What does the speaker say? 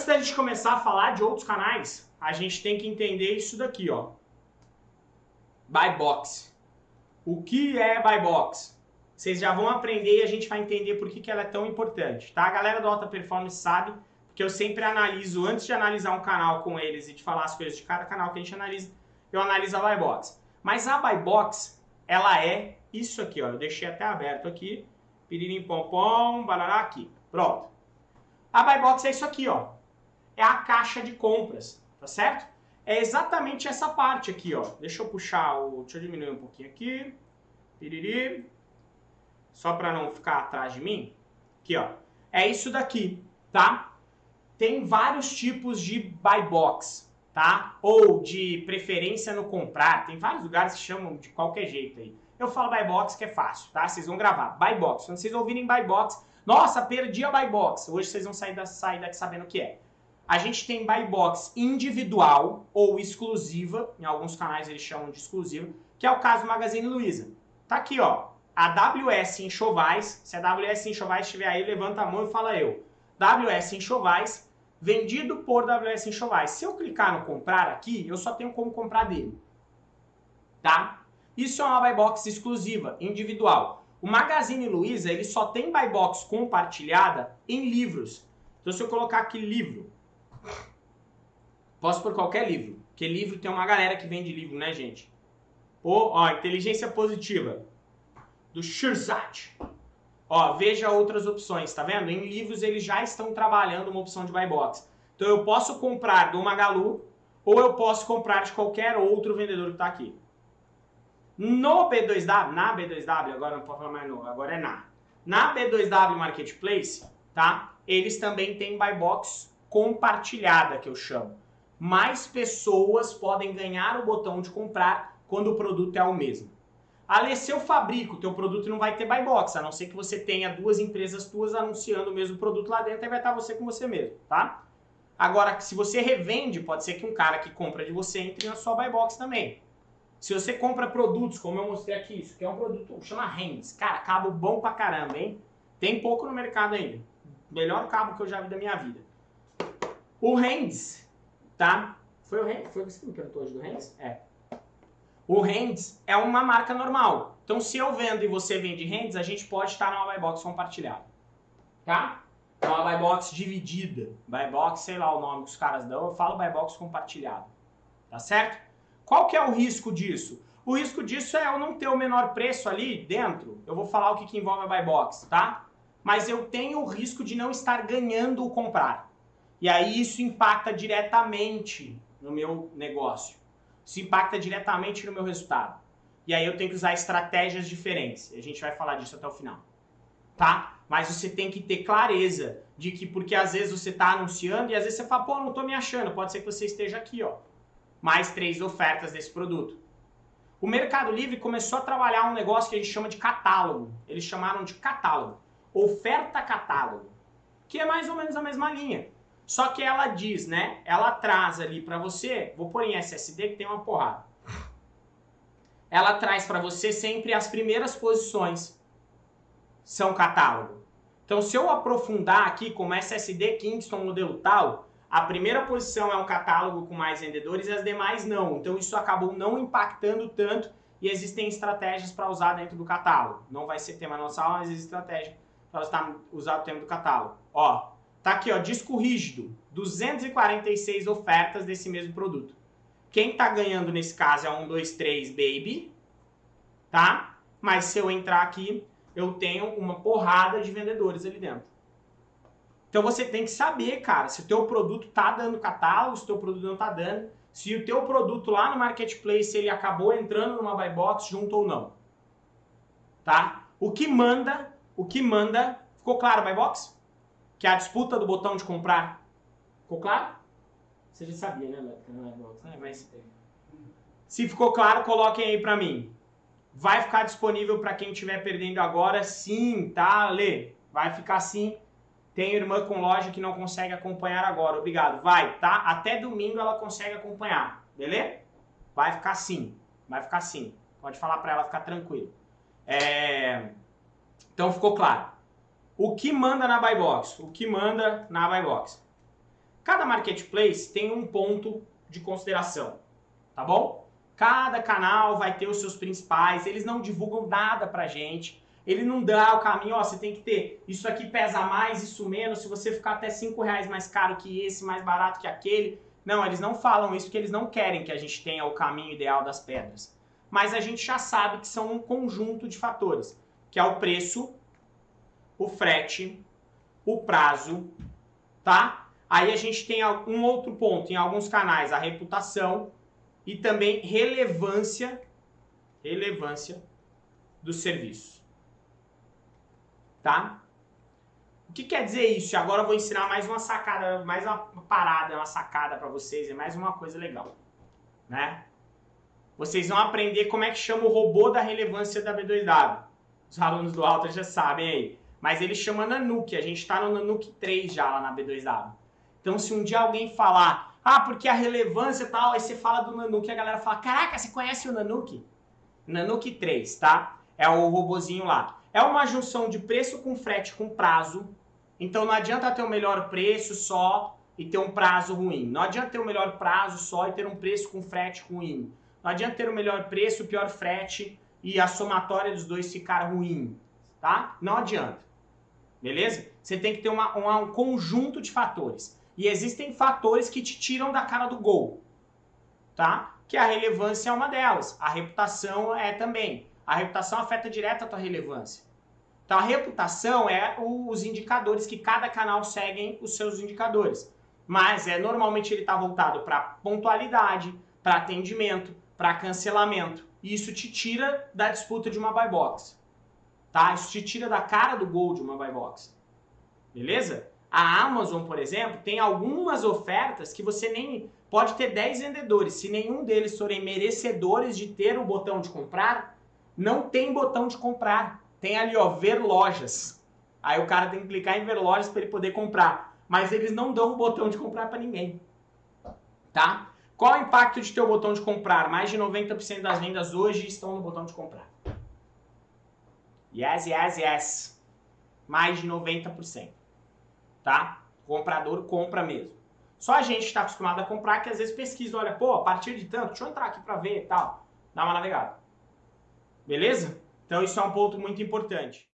Antes da gente começar a falar de outros canais, a gente tem que entender isso daqui, ó. Buy box. O que é buy box? Vocês já vão aprender e a gente vai entender por que, que ela é tão importante, tá? A galera do Alta Performance sabe que eu sempre analiso, antes de analisar um canal com eles e de falar as coisas de cada canal que a gente analisa, eu analiso a buy box. Mas a buy box, ela é isso aqui, ó. Eu deixei até aberto aqui. Piririm pom pom, barará aqui. Pronto. A buy box é isso aqui, ó. É a caixa de compras, tá certo? É exatamente essa parte aqui, ó. Deixa eu puxar o... Deixa eu diminuir um pouquinho aqui. Piriri. Só para não ficar atrás de mim. Aqui, ó. É isso daqui, tá? Tem vários tipos de buy box, tá? Ou de preferência no comprar. Tem vários lugares que chamam de qualquer jeito aí. Eu falo buy box que é fácil, tá? Vocês vão gravar. Buy box. Quando vocês ouvirem buy box, nossa, perdi a buy box. Hoje vocês vão sair, da, sair daqui sabendo o que é. A gente tem buy box individual ou exclusiva, em alguns canais eles chamam de exclusiva, que é o caso do Magazine Luiza. Tá aqui, ó, a WS Enxovais, se a WS Enxovais estiver aí, levanta a mão e fala eu. WS Enxovais, vendido por WS Enxovais. Se eu clicar no comprar aqui, eu só tenho como comprar dele. Tá? Isso é uma buy box exclusiva, individual. O Magazine Luiza, ele só tem buy box compartilhada em livros. Então se eu colocar aqui livro, posso por qualquer livro, porque livro tem uma galera que vende livro, né, gente? Ou, ó, inteligência positiva, do Shirzat. Ó, veja outras opções, tá vendo? Em livros eles já estão trabalhando uma opção de buy box. Então eu posso comprar do Magalu ou eu posso comprar de qualquer outro vendedor que está aqui. No B2W, na B2W, agora não pode falar mais no, agora é na. Na B2W Marketplace, tá? Eles também têm buy box compartilhada, que eu chamo. Mais pessoas podem ganhar o botão de comprar quando o produto é o mesmo. Ale, se eu fabrico, teu produto não vai ter buy box, a não ser que você tenha duas empresas tuas anunciando o mesmo produto lá dentro, aí vai estar você com você mesmo, tá? Agora, se você revende, pode ser que um cara que compra de você entre na sua buy box também. Se você compra produtos, como eu mostrei aqui, isso que é um produto, chama Hands. Cara, cabo bom pra caramba, hein? Tem pouco no mercado ainda. Melhor cabo que eu já vi da minha vida. O Hands, tá? Foi o Hands? Foi você que me perguntou hoje do Hands? É. O Hands é uma marca normal. Então, se eu vendo e você vende Hands, a gente pode estar numa buy box compartilhada. Tá? É uma buy box dividida. Buy box, sei lá o nome que os caras dão, eu falo buy box compartilhada. Tá certo? Qual que é o risco disso? O risco disso é eu não ter o menor preço ali dentro. Eu vou falar o que, que envolve a buy box, tá? Mas eu tenho o risco de não estar ganhando o comprar. E aí isso impacta diretamente no meu negócio. Isso impacta diretamente no meu resultado. E aí eu tenho que usar estratégias diferentes. A gente vai falar disso até o final. Tá? Mas você tem que ter clareza de que, porque às vezes você está anunciando e às vezes você fala, pô, não estou me achando. Pode ser que você esteja aqui, ó mais três ofertas desse produto. O Mercado Livre começou a trabalhar um negócio que a gente chama de catálogo. Eles chamaram de catálogo. Oferta catálogo. Que é mais ou menos a mesma linha. Só que ela diz, né? Ela traz ali para você, vou pôr em SSD que tem uma porrada. Ela traz para você sempre as primeiras posições. São catálogo. Então se eu aprofundar aqui como SSD Kingston modelo tal, a primeira posição é um catálogo com mais vendedores e as demais não. Então isso acabou não impactando tanto e existem estratégias para usar dentro do catálogo. Não vai ser tema nossa aula, mas existe estratégia para usar o tema do catálogo. Ó, tá aqui, ó, disco rígido, 246 ofertas desse mesmo produto. Quem tá ganhando nesse caso é um, dois, três, baby, tá? Mas se eu entrar aqui, eu tenho uma porrada de vendedores ali dentro. Então você tem que saber, cara, se o teu produto tá dando catálogo, se o teu produto não tá dando, se o teu produto lá no marketplace ele acabou entrando numa buy box junto ou não. Tá? O que manda, o que manda, ficou claro buy box? Que é a disputa do botão de comprar. Ficou claro? Você já sabia, né, box, né? Mas se ficou claro, coloquem aí pra mim. Vai ficar disponível para quem estiver perdendo agora? Sim, tá, Lê? Vai ficar sim tem irmã com loja que não consegue acompanhar agora. Obrigado. Vai, tá? Até domingo ela consegue acompanhar. Beleza? Vai ficar assim. Vai ficar assim. Pode falar para ela ficar tranquilo. É... Então ficou claro. O que manda na buy box? O que manda na buy box? Cada marketplace tem um ponto de consideração, tá bom? Cada canal vai ter os seus principais, eles não divulgam nada pra gente. Ele não dá o caminho, ó, você tem que ter, isso aqui pesa mais, isso menos, se você ficar até 5 reais mais caro que esse, mais barato que aquele. Não, eles não falam isso porque eles não querem que a gente tenha o caminho ideal das pedras. Mas a gente já sabe que são um conjunto de fatores, que é o preço, o frete, o prazo, tá? Aí a gente tem um outro ponto, em alguns canais, a reputação e também relevância, relevância do serviço. Tá? O que quer dizer isso? Agora eu vou ensinar mais uma sacada, mais uma parada, uma sacada para vocês, é mais uma coisa legal, né? Vocês vão aprender como é que chama o robô da relevância da B2W. Os alunos do Alta já sabem aí. Mas ele chama Nanuque, a gente está no Nanuque 3 já lá na B2W. Então se um dia alguém falar, ah, porque a relevância e tal, aí você fala do Nanuque, a galera fala, caraca, você conhece o Nanuque? Nanuque 3, tá? É o robozinho lá. É uma junção de preço com frete com prazo. Então não adianta ter o melhor preço só e ter um prazo ruim. Não adianta ter o melhor prazo só e ter um preço com frete ruim. Não adianta ter o melhor preço, o pior frete e a somatória dos dois ficar ruim, tá? Não adianta. Beleza? Você tem que ter uma, uma, um conjunto de fatores. E existem fatores que te tiram da cara do gol, tá? Que a relevância é uma delas. A reputação é também. A reputação afeta direto a tua relevância. Então a reputação é os indicadores que cada canal seguem os seus indicadores. Mas é normalmente ele está voltado para pontualidade, para atendimento, para cancelamento. E isso te tira da disputa de uma buy box tá? Isso te tira da cara do gol de uma buy box. Beleza? A Amazon, por exemplo, tem algumas ofertas que você nem pode ter 10 vendedores. Se nenhum deles forem merecedores de ter o botão de comprar, não tem botão de comprar. Tem ali, ó, ver lojas. Aí o cara tem que clicar em ver lojas para ele poder comprar. Mas eles não dão o botão de comprar para ninguém. Tá? Qual o impacto de ter o botão de comprar? Mais de 90% das vendas hoje estão no botão de comprar. Yes, yes, yes. Mais de 90%. Tá? O comprador compra mesmo. Só a gente está acostumado a comprar que às vezes pesquisa, olha, pô, a partir de tanto, deixa eu entrar aqui para ver e tal. Dá uma navegada. Beleza? Então isso é um ponto muito importante.